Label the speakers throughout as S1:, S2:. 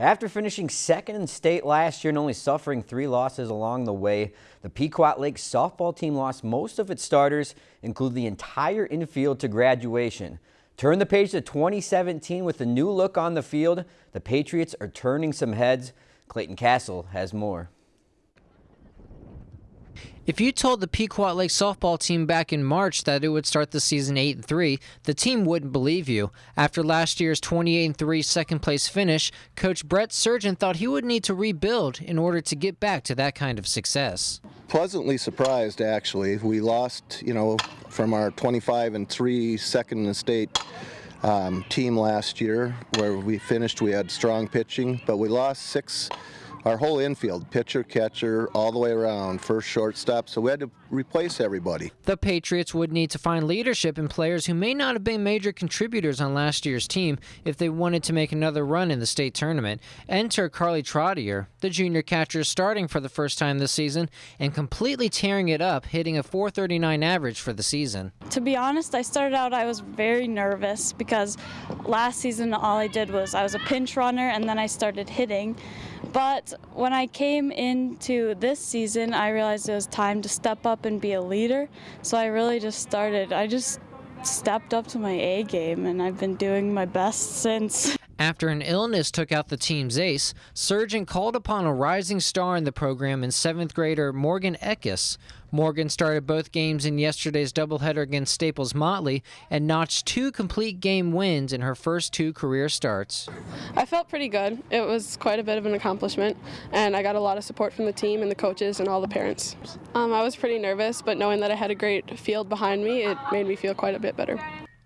S1: After finishing second in state last year and only suffering three losses along the way, the Pequot Lakes softball team lost most of its starters, including the entire infield to graduation. Turn the page to 2017 with a new look on the field. The Patriots are turning some heads. Clayton Castle has more.
S2: If you told the Pequot Lake softball team back in March that it would start the season 8 and 3, the team wouldn't believe you. After last year's 28 and 3 second place finish, coach Brett Surgeon thought he would need to rebuild in order to get back to that kind of success.
S3: Pleasantly surprised actually. We lost, you know, from our 25 and 3 second in state um, team last year where we finished we had strong pitching, but we lost six our whole infield, pitcher, catcher, all the way around, first shortstop, so we had to replace everybody.
S2: The Patriots would need to find leadership in players who may not have been major contributors on last year's team if they wanted to make another run in the state tournament. Enter Carly Trottier, the junior catcher starting for the first time this season and completely tearing it up, hitting a 439 average for the season.
S4: To be honest, I started out, I was very nervous because last season all I did was I was a pinch runner and then I started hitting. But when I came into this season, I realized it was time to step up and be a leader. So I really just started, I just stepped up to my A game and I've been doing my best since.
S2: After an illness took out the team's ace, Surgeon called upon a rising star in the program in seventh grader Morgan Eckes. Morgan started both games in yesterday's doubleheader against Staples Motley and notched two complete game wins in her first two career starts.
S5: I felt pretty good. It was quite a bit of an accomplishment, and I got a lot of support from the team and the coaches and all the parents. Um, I was pretty nervous, but knowing that I had a great field behind me, it made me feel quite a bit better.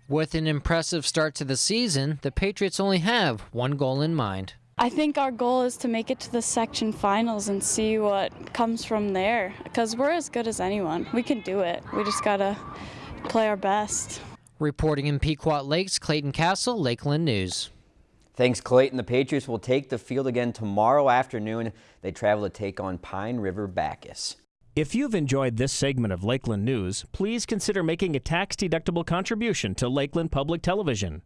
S2: With an impressive start to the season, the Patriots only have one goal in mind.
S4: I think our goal is to make it to the section finals and see what comes from there because we're as good as anyone. We can do it. We just got to play our best.
S2: Reporting in Pequot Lakes, Clayton Castle, Lakeland News.
S1: Thanks, Clayton. The Patriots will take the field again tomorrow afternoon. They travel to take on Pine River Backus.
S6: If you've enjoyed this segment of Lakeland News, please consider making a tax-deductible contribution to Lakeland Public Television.